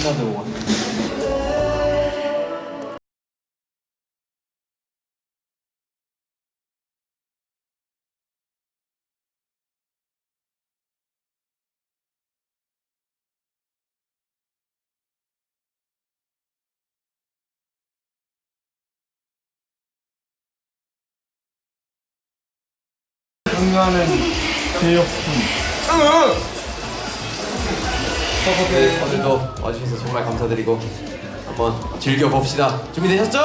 Another one. 응하는 제육품 네, 오늘도 와주셔서 정말 감사드리고 한번 즐겨봅시다. 준비되셨죠?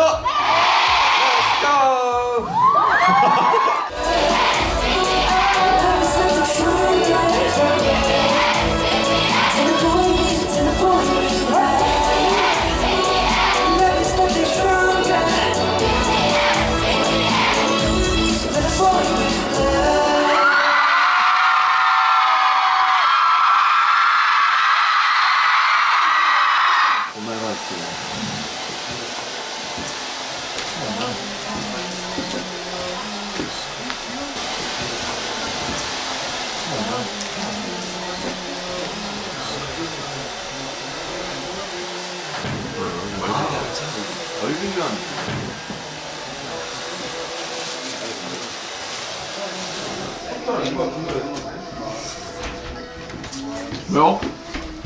왜요?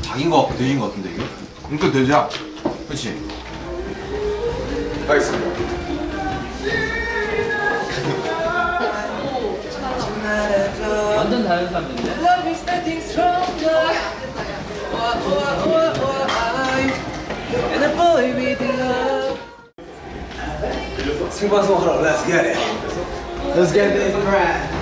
닭인 거 돼지인 거 같은데 이게? 그러니까 돼지야 그렇지. 가겠습니다. 완전 다른 사람인데? 생방송 하러 let's get it. Let's get this right.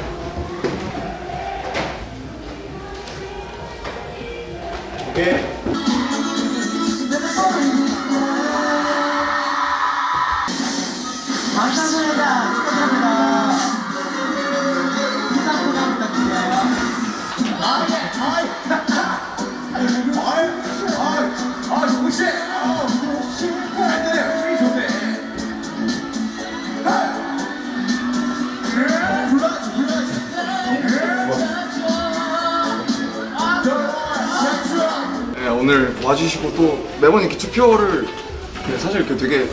네, 오늘 와주시고 또 매번 이렇게 투표를 네, 사실 이렇게 되게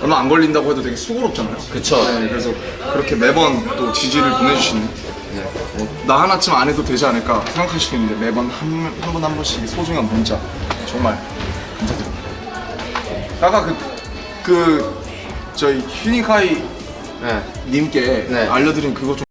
얼마 안 걸린다고 해도 되게 수고롭잖아요. 그쵸. 네, 그래서 그렇게 매번 또 지지를 보내주시는 네, 뭐, 나 하나쯤 안 해도 되지 않을까 있는데 매번 한분한 분씩 소중한 문자 정말 감사드립니다. 아까 그, 그 저희 휴닝카이 네. 님께 네. 알려드린 그거 좀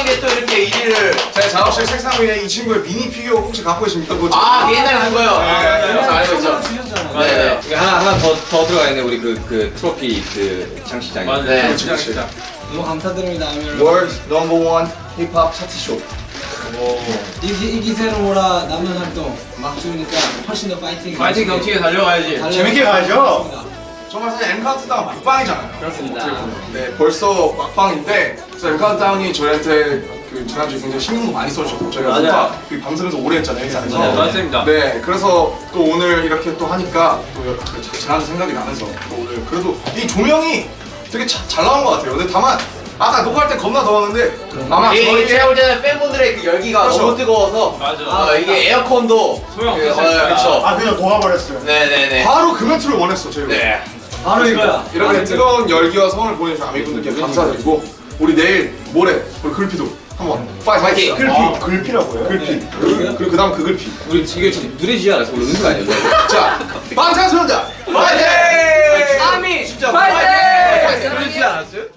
빵인데 또 이렇게 일을 제 작업실 책상 위에 이 친구의 미니 피규어 혹시 갖고 계십니까? 그거 아, 그 옛날에 한 거요. 네, 알고 있죠. 네. 네. 이게 하나 하나 더 더 들어가 있네 우리 그 그 트로피 그 장식장에. 네. 그렇지, 그렇지. 너무 감사드립니다. World Number One 힙합 차트 쇼 이, 이 기세로라 남은 활동 막중이니까 훨씬 더 파이팅. 파이팅 경치에 달려가야지. 달려요. 재밌게 가야죠. 정말 사실 M 카운트다운 막방이잖아요. 그렇습니다. 네, 벌써 막방인데 그래서 M 카운트다운이 저희한테 그 지난주에 굉장히 신경도 많이 써주셨고 저희가 맞아요. 뭔가 그 밤새면서 오래 했잖아요 회사에서. 네, 맞습니다. 네, 그래서 또 오늘 이렇게 또 하니까 또그 지난 생각이 나면서 또 오늘 그래도 이 조명이 되게 자- 잘 나온 것 같아요. 근데 다만 아까 녹화할 때 겁나 더웠는데 아마 이게 저희 제가 볼 때는 팬분들의 그 열기가 그렇죠. 너무 뜨거워서 맞아. 어, 이게 에어컨도 소용 그, 없었어요. 어, 그쵸. 아 그냥 녹아버렸어요. 네네네. 바로 그 멘트를 원했어 저희가. 네. 바로 이거야. 이렇게 뜨거운 열기와 성원을 보내주신 아미분들께 감사드리고 우리 내일 모레 우리 글피도 한번 파이팅 파이팅! 글피 아, 글피라고요? 글피 그리고 그 다음 그 글피 우리 이게 지금 누래지지 않았어? 우리 은수가 아니었네. 자 방탄소년단 파이팅! 아미! 파이팅! 그러지 않았어요?